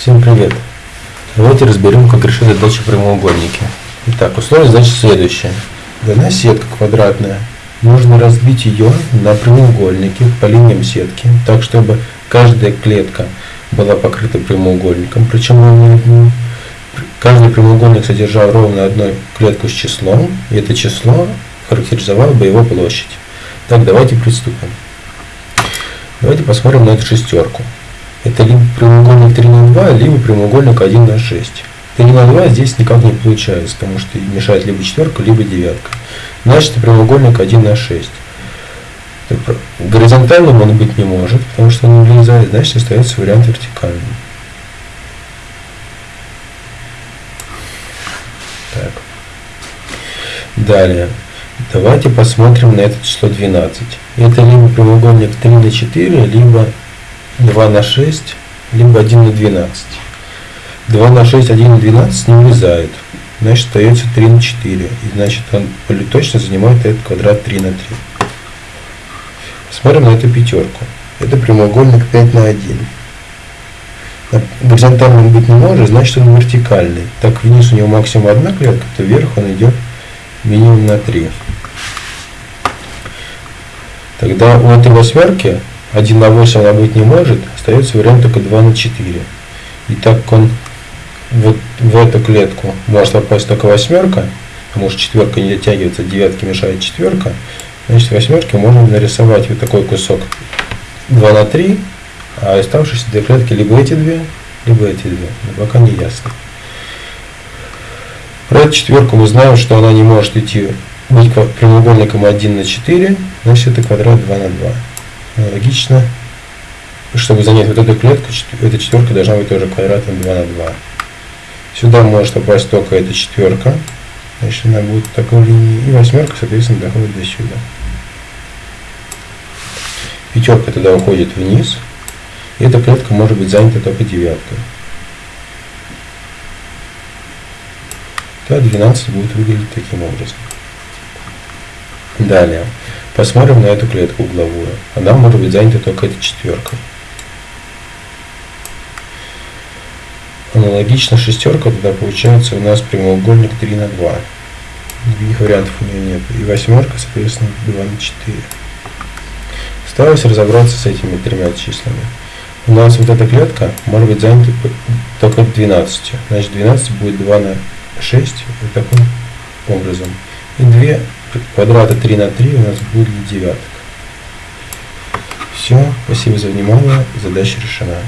Всем привет! Давайте разберем, как решить задачу прямоугольники. Итак, условие задачи следующее. Дана сетка квадратная. Нужно разбить ее на прямоугольники по линиям сетки, так чтобы каждая клетка была покрыта прямоугольником, причем каждый прямоугольник содержал ровно одну клетку с числом, и это число характеризовало бы его площадь. Так, давайте приступим. Давайте посмотрим на эту шестерку. Это либо прямоугольник 3 на 2, либо прямоугольник 1 на 6. 3 на 2 здесь никак не получается, потому что мешает либо четверка, либо девятка. Значит, прямоугольник 1 на 6. Горизонтальным он быть не может, потому что он не влезает, значит остается вариант вертикальный. Так. Далее. Давайте посмотрим на это число 12. Это либо прямоугольник 3 на 4, либо 2 на 6, либо 1 на 12. 2 на 6, 1 на 12 не влезает. Значит, остается 3 на 4. И значит, он точно занимает этот квадрат 3 на 3. Смотрим на эту пятерку. Это прямоугольник 5 на 1. Горизонтальным быть не может, значит он вертикальный. Так вниз у него максимум одна клетка, то вверх он идет минимум на 3. Тогда у этой восьмерки 1 на 8 она быть не может, остается вариант только 2 на 4. И так как он вот в эту клетку может попасть только восьмерка, потому что четверка не дотягивается, девятки мешает четверка, значит восьмерки можно нарисовать вот такой кусок 2 на 3, а оставшиеся две клетки либо эти две, либо эти две. Но пока не ясно. Про эту четверку мы знаем, что она не может идти быть прямоугольником 1 на 4, значит это квадрат 2 на 2. Аналогично, чтобы занять вот эту клетку, эта четверка должна быть тоже квадратом 2 на 2. Сюда может попасть только эта четверка, значит она будет такой линии, и восьмерка, соответственно, доходит до сюда. Пятерка тогда уходит вниз, и эта клетка может быть занята только девяткой. Тогда 12 будет выглядеть таким образом. Далее. Посмотрим на эту клетку угловую. Она может быть занята только этой четверкой. Аналогично шестерка, тогда получается у нас прямоугольник 3 на 2. Других вариантов у нее нет. И восьмерка, соответственно, 2 на 4. Осталось разобраться с этими тремя числами. У нас вот эта клетка может быть занята только 12. Значит 12 будет 2 на 6 вот таким образом. И 2 квадрата 3 на 3 у нас будет девяток. Все, спасибо за внимание, задача решена.